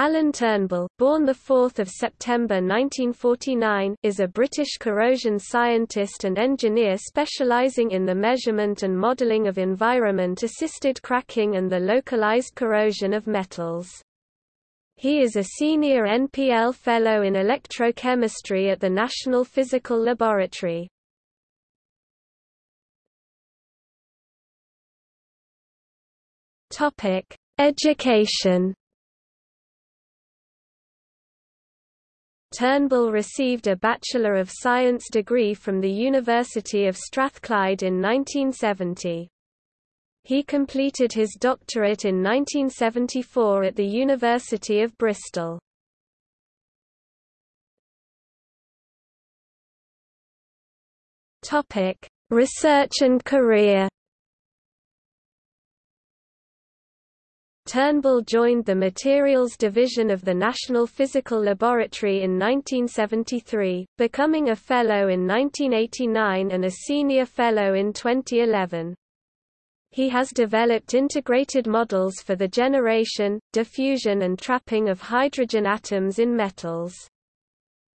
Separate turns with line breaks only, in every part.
Alan Turnbull, born 4 September 1949, is a British corrosion scientist and engineer specialising in the measurement and modelling of environment-assisted cracking and the localised corrosion of metals. He is a senior NPL Fellow in Electrochemistry at the National Physical Laboratory. Education Turnbull received a Bachelor of Science degree from the University of Strathclyde in 1970. He completed his doctorate in 1974 at the University of Bristol. Research and career Turnbull joined the Materials Division of the National Physical Laboratory in 1973, becoming a Fellow in 1989 and a Senior Fellow in 2011. He has developed integrated models for the generation, diffusion and trapping of hydrogen atoms in metals.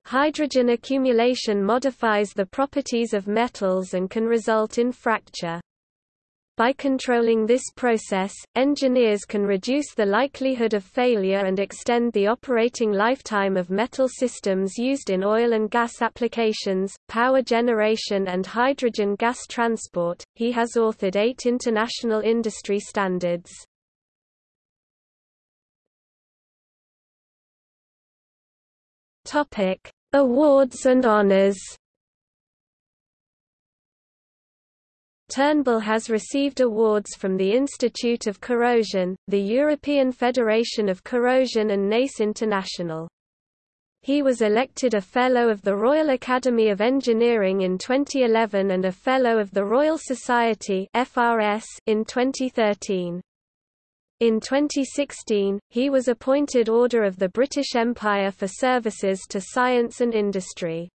Hydrogen accumulation modifies the properties of metals and can result in fracture. By controlling this process, engineers can reduce the likelihood of failure and extend the operating lifetime of metal systems used in oil and gas applications, power generation, and hydrogen gas transport. He has authored eight international industry standards. Topic: Awards and honors. Turnbull has received awards from the Institute of Corrosion, the European Federation of Corrosion and NACE International. He was elected a Fellow of the Royal Academy of Engineering in 2011 and a Fellow of the Royal Society FRS in 2013. In 2016, he was appointed Order of the British Empire for services to science and industry.